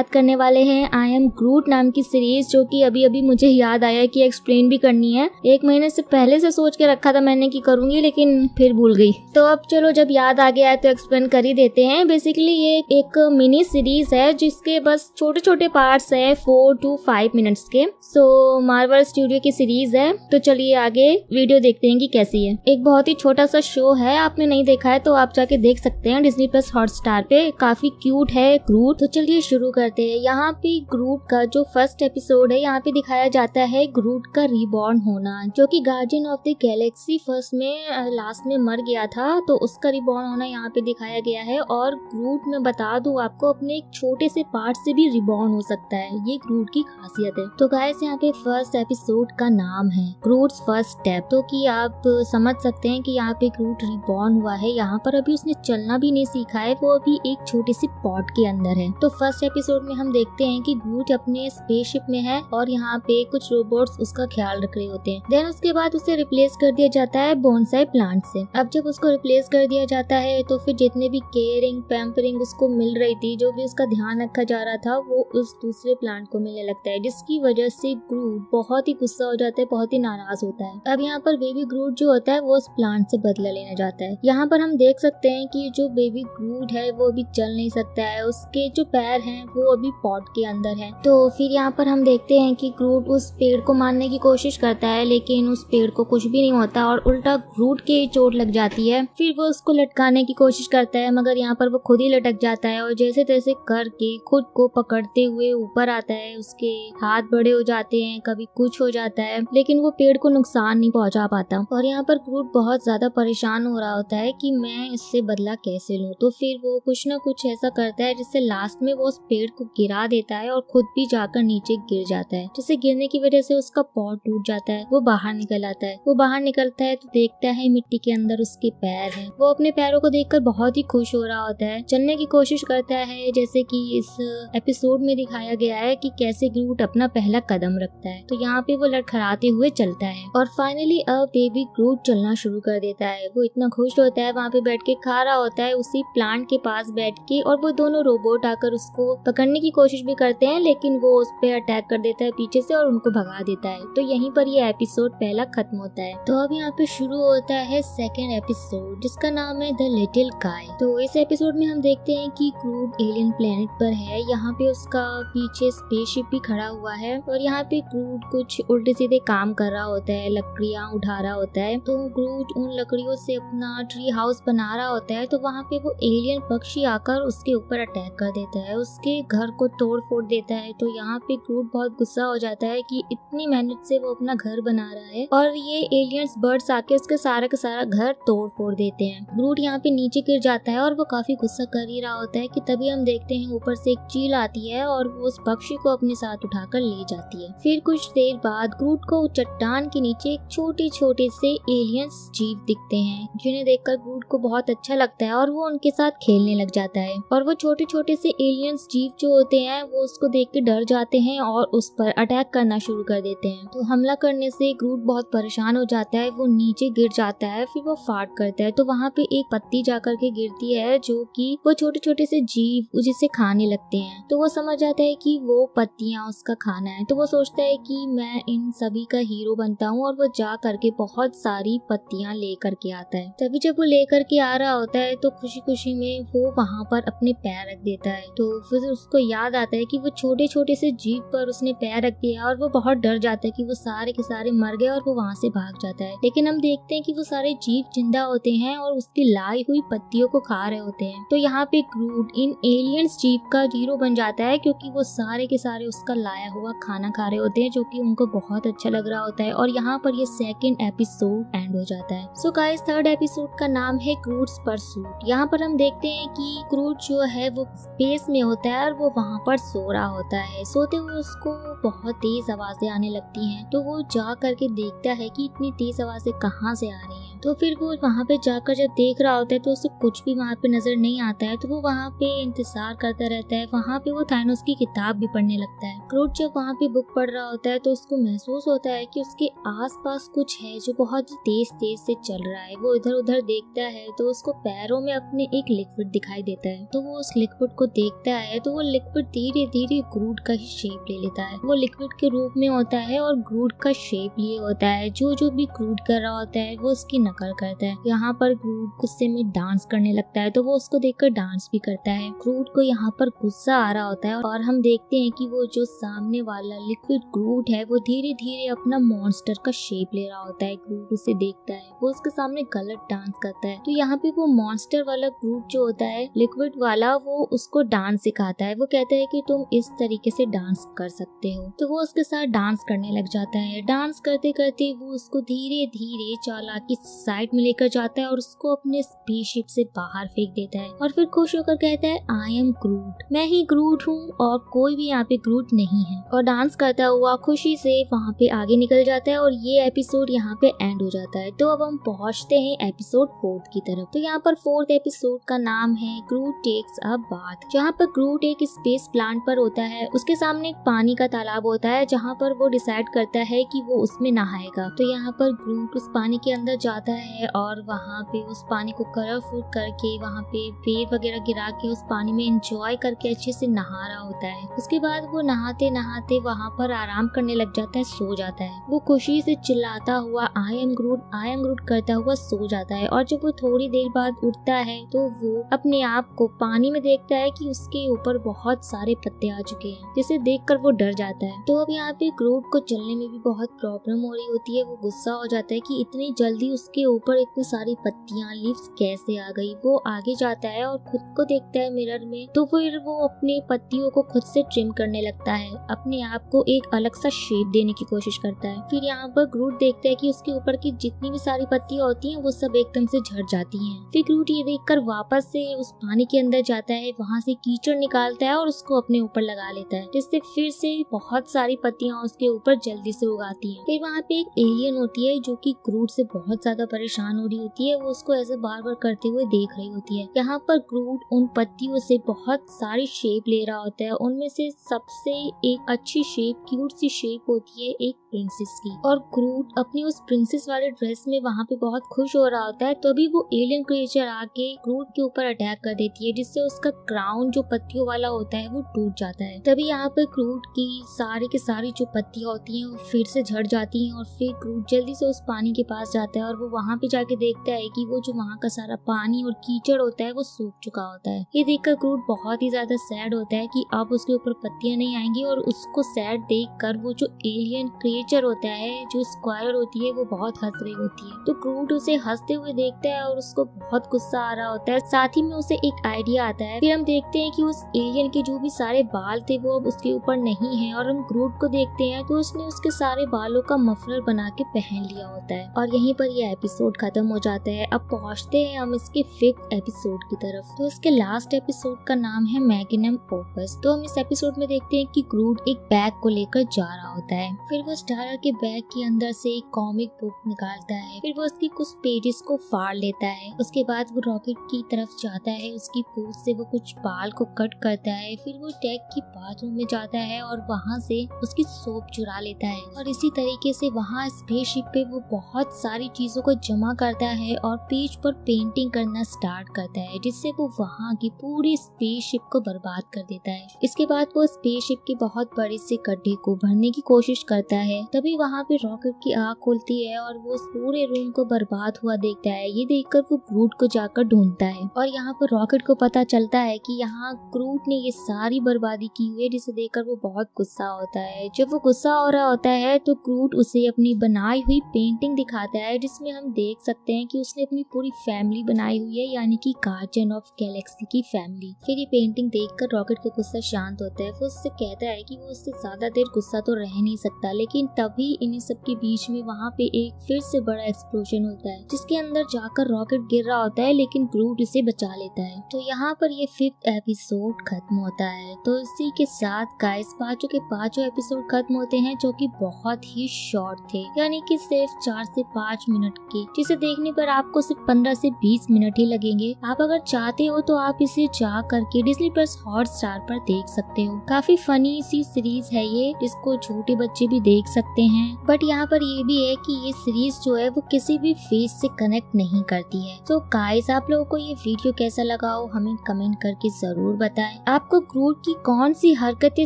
बात करने वाले हैं। आई एम ग्रूट नाम की सीरीज़ जो कि अभी अभी मुझे याद आया कि एक्सप्लेन भी करनी है। एक महीने से पहले से सोच के रखा था मैंने कि करूँगी, लेकिन फिर भूल गई। तो अब चलो, जब याद आ गया है तो एक्सप्लेन कर ही देते हैं। बेसिकली ये एक मिनी सीरीज़ है, जिसके बस छोटे छोटे पार्ट्स है फोर टू फाइव मिनट्स के। सो मार्वल स्टूडियो की सीरीज़ है। तो चलिए आगे वीडियो देखते हैं कि कैसी है। एक बहुत ही छोटा सा शो है, आपने नहीं देखा है तो आप जाके देख सकते हैं। डिजनी प्लस हॉट स्टार पे काफ़ी क्यूट है क्रूट तो चलिए शुरू करते हैं। यहाँ पे ग्रूट का जो फ़र्स्ट एपिसोड है, यहाँ पे दिखाया जाता है ग्रूट का रिबॉर्न होना, जो कि guardian of the galaxy first में लास्ट में मर गया था तो उसका रिबॉर्न होना यहाँ पे दिखाया गया है। और ग्रूट में बता दू आपको, अपने एक छोटे से पार्ट से भी रिबॉर्न हो सकता है। ये ग्रूट की खासियत है। तो गाइस यहाँ पे फ़र्स्ट एपिसोड का नाम है ग्रूट फ़र्स्ट स्टेप तो की आप समझ सकते हैं की यहाँ पे ग्रूट रिबॉर्न हुआ है। यहाँ पर अभी उसने चलना भी नहीं सीखा है, वो अभी एक छोटे सी पॉट के अंदर है। तो फ़र्स्ट एपिसोड में हम देखते हैं कि ग्रूट अपने स्पेसशिप में है और यहाँ पे कुछ रोबोट्स उसका ख्याल रख रहे होते हैं। देन उसके बाद उसे रिप्लेस कर दिया जाता है बोनसाई प्लांट से। अब जब उसको रिप्लेस कर दिया जाता है तो फिर जितने भी केयरिंग पैम्परिंग उसको मिल रही थी, जो भी उसका ध्यान रखा जा रहा था, वो उस दूसरे प्लांट को मिलने लगता है, जिसकी वजह से ग्रूट बहुत ही गुस्सा हो जाता है, बहुत ही नाराज़ होता है। अब यहाँ पर बेबी ग्रूट जो होता है, वो उस प्लांट से बदला लेना जाता है। यहाँ पर हम देख सकते हैं कि जो बेबी ग्रूट है, वो अभी चल नहीं सकता है। उसके जो पैर हैं, वो अभी पॉट के अंदर है। तो फिर यहाँ पर हम देखते हैं कि ग्रूट उस पेड़ को मारने की कोशिश करता है, लेकिन उस पेड़ को कुछ भी नहीं होता और उल्टा ग्रूट के चोट लग जाती है। फिर वो उसको लटकाने की कोशिश करता है, मगर यहाँ पर वो खुद ही लटक जाता है और जैसे तैसे करके खुद को पकड़ते हुए ऊपर आता है। उसके हाथ बड़े हो जाते हैं, कभी कुछ हो जाता है, लेकिन वो पेड़ को नुकसान नहीं पहुँचा पाता। और यहाँ पर ग्रूट बहुत ज़्यादा परेशान हो रहा होता है कि मैं इससे बदला कैसे लूँ? तो फिर वो कुछ ना कुछ ऐसा करता है जिससे लास्ट में वो उस पेड़ को गिरा देता है और खुद भी जाकर नीचे गिर जाता है। जिसे गिरने की वजह से उसका पॉट टूट जाता है, वो बाहर निकल आता है। वो बाहर निकलता है तो देखता है मिट्टी के अंदर उसके पैर है। वो अपने पैरों को देखकर बहुत ही खुश हो रहा होता है। चलने की कोशिश करता है, जैसे कि इस एपिसोड में दिखाया गया है कि कैसे ग्रूट अपना पहला कदम रखता है। तो यहाँ पे वो लड़खड़ाते हुए चलता है और फाइनली अब बेबी ग्रूट चलना शुरू कर देता है। वो इतना खुश होता है, वहाँ पे बैठ के खा रहा होता है, उसी प्लांट के पास बैठ के और वो दोनों रोबोट आकर उसको पकड़ने की कोशिश भी करते हैं, लेकिन वो उस पर अटैक कर देता है पीछे से और उनको भगा देता है। तो यहीं पर ये एपिसोड पहला खत्म होता है। तो अब यहाँ पे शुरू होता है सेकेंड एपिसोड जिसका नाम है द लिटिल काय तो इस एपिसोड में हम देखते हैं कि क्रूड एलियन प्लेनेट पर है। यहाँ पे उसका पीछे स्पेसशिप भी खड़ा हुआ है और यहाँ पे क्रूड कुछ उल्टे सीधे काम कर रहा होता है, लकड़ियाँ उठा रहा होता है। तो क्रूड उन लकड़ियों से अपना ट्री हाउस बना रहा होता है तो वहाँ पे वो एलियन पक्षी आकर उसके ऊपर अटैक कर देता है। उसके घर को तोड़ फोड़ देता है तो यहाँ पे क्रूड बहुत गुस्सा हो जाता है कि इतनी मेहनत से वो अपना घर बना रहा है और ये एलियंस बर्ड्स आके उसके सारा का सारा घर तोड़ फोड़ देते हैं। ग्रूट यहाँ पे नीचे गिर जाता है और वो काफ़ी गुस्सा कर ही रहा होता है कि तभी हम देखते हैं ऊपर से एक चील आती है और वो उस पक्षी को अपने साथ उठाकर ले जाती है। फिर कुछ देर बाद ग्रूट को चट्टान के नीचे एक छोटे छोटे से एलियंस जीव दिखते हैं, जिन्हें देखकर ग्रूट को बहुत अच्छा लगता है और वो उनके साथ खेलने लग जाता है और वो छोटे छोटे से एलियंस जीव जो होते हैं, वो उसको देख के डर जाते हैं और उस पर अटैक करना शुरू कर देते हैं। तो हमला करने से ग्रूट बहुत परेशान हो जाता है, वो नीचे गिर जाता है, फिर वो फाट करता है। तो वहाँ पे एक पत्ती जाकर के गिरती है, जो कि वो छोटे छोटे से जीव जिसे खाने लगते हैं। तो वो समझ जाता है कि वो पत्तियाँ उसका खाना है। तो वो सोचता है कि मैं इन सभी का हीरो बनता हूँ और वो जा करके बहुत सारी पत्तियाँ ले करके आता है। तभी जब वो लेकर के आ रहा होता है तो खुशी खुशी में वो वहाँ पर अपने पैर रख देता है। तो फिर उसको याद आता है कि वो छोटे छोटे से जीप पर उसने पैर रख दिया और वो बहुत डर जाता है कि वो सारे के सारे मर गए और वो वहाँ से भाग जाता है। लेकिन हम देखते हैं कि वो सारे जीव ज़िंदा होते हैं और उसकी लाई हुई पत्तियों को खा रहे होते हैं। तो यहाँ पे क्रूड इन एलियंस जीव का हीरो बन जाता है क्योंकि वो सारे के सारे उसका लाया हुआ खाना खा रहे होते हैं, जो की उनको बहुत अच्छा लग रहा होता है। और यहाँ पर ये सेकेंड एपिसोड एंड हो जाता है। सो गाइस थर्ड एपिसोड का नाम है क्रूड्स परसूट यहाँ पर हम देखते हैं कि क्रूड जो है वो स्पेस में होता है और वो वहाँ पर सो रहा होता है। सोते हुए उसको बहुत तेज आवाज़ें आने लगती हैं तो वो जा करके देखता है कि इतनी तेज आवाज़ें कहाँ से आ रही हैं। तो फिर वो वहाँ पे जाकर जब देख रहा होता है तो उसे कुछ भी वहाँ पे नज़र नहीं आता है तो वो वहाँ पे इंतज़ार करता रहता है। वहाँ पे वो थाइनोस की किताब भी पढ़ने लगता है। क्रूड जब वहाँ पे बुक पढ़ रहा होता है तो उसको महसूस होता है कि उसके आसपास कुछ है जो बहुत ही तेज तेज से चल रहा है। वो इधर उधर देखता है तो उसको पैरों में अपने एक लिक्विड दिखाई देता है। तो वो उस लिक्विड को देखता है तो वो लिक्विड धीरे धीरे ग्रूट का ही शेप ले लेता है। वो लिक्विड के रूप में होता है और ग्रूड का शेप लिए होता है। जो जो भी ग्रूट कर रहा होता है, वो उसकी नकल करता है। यहाँ पर ग्रूड गुस्से में डांस करने लगता है तो वो उसको देखकर डांस भी करता है। ग्रूट को यहाँ पर गुस्सा आ रहा होता है और हम देखते हैं कि वो जो सामने वाला लिक्विड ग्रूट है, वो धीरे धीरे अपना मॉन्स्टर का शेप ले रहा होता है। ग्रूट उसे देखता है। वो उसके सामने गलत डांस करता है। तो यहाँ पे वो मॉन्स्टर वाला ग्रूट जो होता है लिक्विड वाला, वो उसको डांस सिखाता है। वो कहता है कि तुम इस तरीके से डांस कर सकते हो। तो वो उसके साथ डांस करने लग जाता है। डांस करते करते वो उसको धीरे धीरे चालाकी साइड में लेकर जाता है और उसको अपने स्पेसशिप से बाहर फेंक देता है। और फिर खुश होकर कहता है आई एम ग्रूट मैं ही ग्रूट हूँ और कोई भी यहाँ पे ग्रूट नहीं है। और डांस करता हुआ खुशी से वहाँ पे आगे निकल जाता है और ये एपिसोड यहाँ पे एंड हो जाता है। तो अब हम पहुँचते हैं एपिसोड फोर्थ की तरफ़। तो यहाँ पर फोर्थ एपिसोड का नाम है ग्रूट टेक्स अ बाथ जहाँ पर ग्रूट एक स्पेस प्लांट पर होता है, उसके सामने एक पानी का तालाब होता है, जहाँ पर वो डिसाइड करता है कि वो उसमें नहाएगा। तो यहाँ पर ग्रूट उस पानी के अंदर जाता है और वहाँ पे उस पानी को कलरफुल करके, वहाँ पे पेड़ वगैरह गिरा के उस पानी में इंजॉय करके अच्छे से नहा रहा होता है। उसके बाद वो नहाते नहाते वहाँ पर आराम करने लग जाता है, सो जाता है। वो खुशी से चिल्लाता हुआ I am Groot I am Groot करता हुआ सो जाता है और जब वो थोड़ी देर बाद उठता है तो वो अपने आप को पानी में देखता है कि उसके ऊपर बहुत सारे पत्ते आ चुके हैं, जिसे देखकर वो डर जाता है। तो अब यहाँ पे ग्रूट को चलने में भी बहुत प्रॉब्लम हो रही होती है। वो गुस्सा हो जाता है कि इतनी जल्दी उसके ऊपर इतनी सारी पत्तियाँ लीव्स कैसे आ गई? वो आगे जाता है और खुद को देखता है मिरर में। तो फिर वो अपनी पत्तियों को खुद से ट्रिम करने लगता है। अपने आप को एक अलग सा शेप देने की कोशिश करता है। फिर यहाँ पर ग्रूट देखता है कि उसके ऊपर की जितनी भी सारी पत्तियाँ होती हैं, वो सब एकदम से झड़ जाती हैं। फिर ग्रूट ये देखकर वापस से उस पानी के अंदर जाता है। वहाँ से कीचड़ निकालता है और उसको अपने ऊपर लगा लेता है, जिससे फिर से बहुत सारी पत्तियाँ उसके ऊपर जल्दी से उगाती हैं। फिर वहाँ पे एक एलियन होती है, जो कि ग्रूट से बहुत ज़्यादा परेशान हो रही होती है, वो उसको ऐसे बार बार करते हुए देख रही होती है। यहाँ पर ग्रूट उन पत्तियों से बहुत सारी शेप ले रहा होता है, उनमें से सबसे एक अच्छी शेप क्यूट सी शेप होती है एक प्रिंसेस की। और ग्रूट अपनी उस प्रिंसेस वाले ड्रेस में वहाँ पे बहुत खुश हो रहा होता है, तभी वो एलियन क्रिएचर आके ग्रूट के ऊपर अटैक कर देती है, जिससे उसका क्राउन जो पत्तियों वाला होता है, वो टूट जाता है। तभी यहाँ पे ग्रूट की सारी के सारी जो पत्तियाँ होती हैं, वो फिर से झड़ जाती हैं और फिर ग्रूट जल्दी से उस पानी के पास जाता है और वो वहाँ पे जाके देखता है कि वो जो वहाँ का सारा पानी और कीचड़ होता है, वो सूख चुका होता है। ये देखकर ग्रूट बहुत ही ज़्यादा सैड होता है कि अब उसके ऊपर पत्तियाँ नहीं आएँगी और उसको सैड देख कर वो जो एलियन क्रिएचर होता है, जो स्क्वायर होती है, वो बहुत हंस रही होती है। तो ग्रूट उसे हँसते हुए देखता है और उसको बहुत गुस्सा आ रहा होता है। साथ ही में उसे एक आइडिया आता है। फिर हम देखते हैं कि उस एलियन के जो भी सारे बाल थे वो अब उसके ऊपर नहीं है और हम ग्रूट को देखते हैं तो उसने उसके सारे बालों का मफलर बना के पहन लिया होता है। और यहीं पर यह एपिसोड खत्म हो जाता है। अब पहुँचते हैं हम इसके फिफ्थ एपिसोड की तरफ़। तो इसके लास्ट एपिसोड का नाम है मैग्नम ओपस तो हम इस एपिसोड में देखते हैं कि ग्रूट एक बैग को लेकर जा रहा होता है। फिर वो स्टारर के बैग के अंदर से एक कॉमिक बुक निकालता है। फिर वो उसकी कुछ पेजेस को फाड़ लेता है। उसके बाद वो रॉकेट की तरफ़ जाता है। उसकी पूछ से वो कुछ बाल को कट करता है फिर वो टैग की बाथरूम में जाता है और वहाँ से उसकी सोप चुरा लेता है। और इसी तरीके से वहाँ स्पेसशिप पे वो बहुत सारी चीज़ों को जमा करता है और पेज पर पेंटिंग करना स्टार्ट करता है, जिससे वो वहाँ की पूरी स्पेसशिप को बर्बाद कर देता है। इसके बाद वो स्पेसशिप के बहुत बड़े से गड्ढे को भरने की कोशिश करता है। तभी वहाँ पे रॉकेट की आग खुलती है और वो पूरे रूम को बर्बाद हुआ देखता है। ये देखकर वो क्रूट को जाकर ढूंढता है और यहाँ पर रॉकेट को पता चलता है कि यहाँ क्रूट ने ये सारी बर्बादी की हुई है, जिसे देखकर वो बहुत गुस्सा होता है। जब वो गुस्सा हो रहा होता है तो क्रूट उसे अपनी बनाई हुई पेंटिंग दिखाता है, जिसमें हम देख सकते हैं कि उसने अपनी पूरी फैमिली बनाई हुई है, यानी कि गार्जियन ऑफ़ गैलेक्सी की फैमिली फिर ये पेंटिंग देखकर रॉकेट का गुस्सा शांत होता है, वो उससे कहता है कि वो उससे ज़्यादा देर गुस्सा तो रह नहीं सकता, लेकिन तभी इन सब के बीच में वहाँ पे एक फिर से बड़ा एक्सप्लोजन होता है, जिसके अंदर जाकर रॉकेट गिर रहा होता है, लेकिन ग्रूट इसे बचा लेता है। तो यहाँ पर ये फिफ्थ एपिसोड खत्म। होता है। तो इसी के साथ गाइस पाँचों के पाँचों एपिसोड खत्म होते हैं, जो कि बहुत ही शॉर्ट थे। यानी कि सिर्फ़ चार से पाँच मिनट के, जिसे देखने पर आपको सिर्फ़ पंद्रह से बीस मिनट ही लगेंगे। आप अगर चाहते हो तो आप इसे जा करके डिजनी प्लस हॉट स्टार पर देख सकते हो। काफ़ी फनी सी सीरीज़ है ये जिसको छोटे बच्चे भी देख सकते हैं। बट यहाँ पर ये भी है कि ये सीरीज़ जो है, वो किसी भी फेस से कनेक्ट नहीं करती है। तो गाइस आप लोगों को ये वीडियो कैसा लगा हो, हमें कमेंट करके ज़रूर बताएँ। आपको क्रूर की कौन सी हरकतें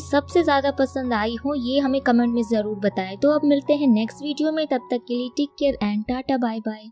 सबसे ज़्यादा पसंद आई हो, ये हमें कमेंट में ज़रूर बताएँ। तो अब मिलते हैं नेक्स्ट वीडियो में, तब तक के लिए take care and tata bye bye